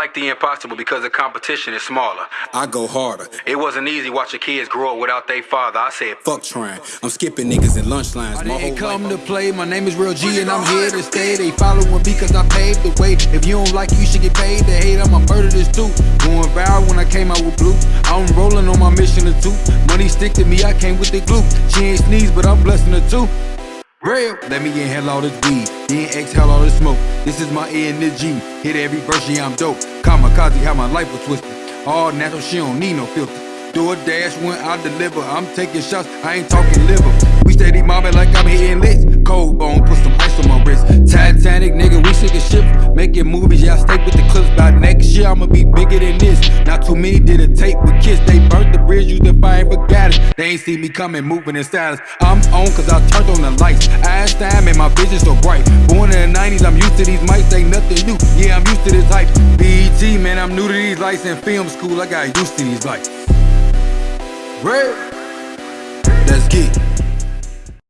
like the impossible because the competition is smaller. I go harder. It wasn't easy watching kids grow up without their father. I said, Fuck trying. I'm skipping niggas in lunch lines. I My didn't come life. to play. My name is Real G and I'm here to stay. They following cause I paved the way. If you don't like it, you should get paid to hate. I'ma murder this too. Going viral when I came out with blue. I'm rolling on my mission of two. Money stick to me, I came with the glue. She ain't sneeze, but I'm blessing her too. Real, let me inhale all this weed, then exhale all this smoke. This is my energy. Hit every verse, yeah, I'm dope. Kamikaze, how my life was twisted. All natural, she don't need no filter. Do a dash when I deliver. I'm taking shots, I ain't talking liver. We steady mobbing like I'm hitting licks. Cold bone, put some ice on my wrist. Titanic, nigga, we sinking ships. Making movies, yeah, I stay with the clips. By next year, I'ma be bigger than this. Not too many did a tape with kids. They burnt the bridge, used ain't see me coming, moving in silence. I'm on cause I turned on the lights. Einstein and my vision so bright. Born in the 90s, I'm used to these mics, ain't nothing new. Yeah, I'm used to this hype. BET, man, I'm new to these lights in film school. I got used to these lights. Real. Let's get.